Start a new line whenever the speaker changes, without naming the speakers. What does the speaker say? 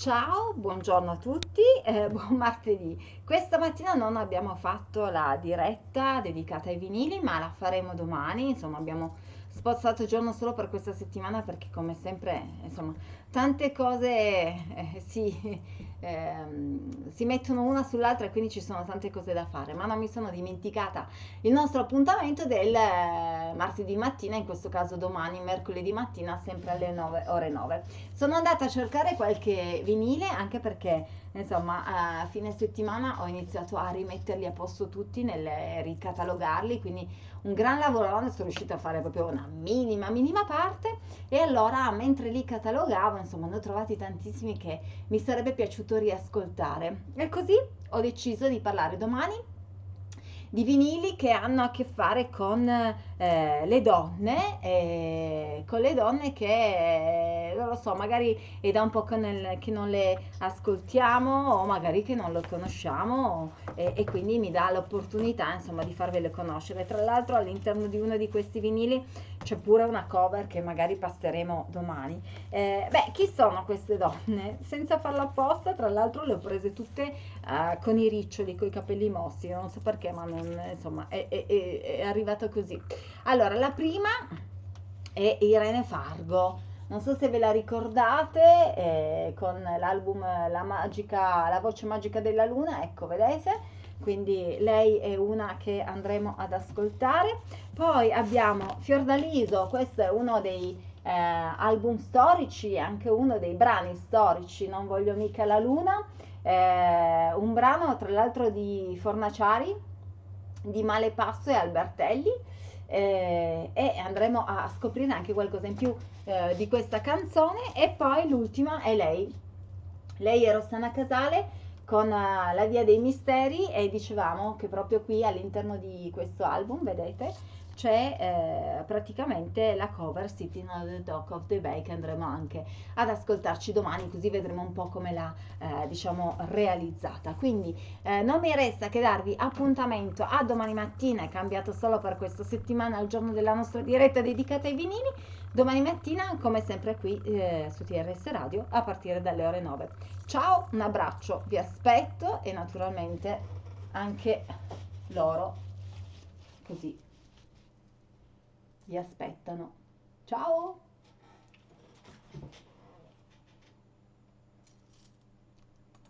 Ciao, buongiorno a tutti, eh, buon martedì. Questa mattina non abbiamo fatto la diretta dedicata ai vinili, ma la faremo domani. Insomma, abbiamo spostato il giorno solo per questa settimana perché come sempre, insomma, tante cose eh, si, eh, si mettono una sull'altra e quindi ci sono tante cose da fare, ma non mi sono dimenticata il nostro appuntamento del eh, martedì mattina, in questo caso domani, mercoledì mattina, sempre alle 9, ore 9. Sono andata a cercare qualche vinile anche perché insomma a fine settimana ho iniziato a rimetterli a posto tutti nel ricatalogarli quindi un gran lavoro sono riuscita a fare proprio una minima minima parte. E allora mentre li catalogavo insomma ne ho trovati tantissimi che mi sarebbe piaciuto riascoltare. E così ho deciso di parlare domani di vinili che hanno a che fare con eh, le donne, eh, con le donne che, non lo so, magari è da un po' nel, che non le ascoltiamo o magari che non lo conosciamo e, e quindi mi dà l'opportunità insomma di farvele conoscere. Tra l'altro all'interno di uno di questi vinili c'è pure una cover che magari passeremo domani. Eh, beh, chi sono queste donne? Senza farlo apposta, tra l'altro le ho prese tutte uh, con i riccioli, con i capelli mossi, non so perché, ma non, insomma è, è, è, arrivata così. Allora, la prima è Irene Fargo. Non so se ve la ricordate eh, con l'album La, magica, la voce magica della luna, ecco, vedete? quindi lei è una che andremo ad ascoltare. Poi abbiamo Fiordaliso, questo è uno dei eh, album storici, anche uno dei brani storici, Non voglio mica la luna, eh, un brano tra l'altro di Fornaciari, di Malepasso e Albertelli. Eh, e andremo a scoprire anche qualcosa in più eh, di questa canzone. E poi l'ultima è lei. Lei è Rossana Casale con uh, La Via dei Misteri e dicevamo che proprio qui all'interno di questo album, vedete, c'è eh, praticamente la cover Sitting on the Dock of the Bay che andremo anche ad ascoltarci domani così vedremo un po' come l'ha eh, diciamo realizzata. Quindi eh, non mi resta che darvi appuntamento a domani mattina è cambiato solo per questa settimana il giorno della nostra diretta dedicata ai vinili domani mattina come sempre qui eh, su TRS Radio a partire dalle ore 9 ciao un abbraccio vi aspetto e naturalmente anche loro così vi aspettano. Ciao!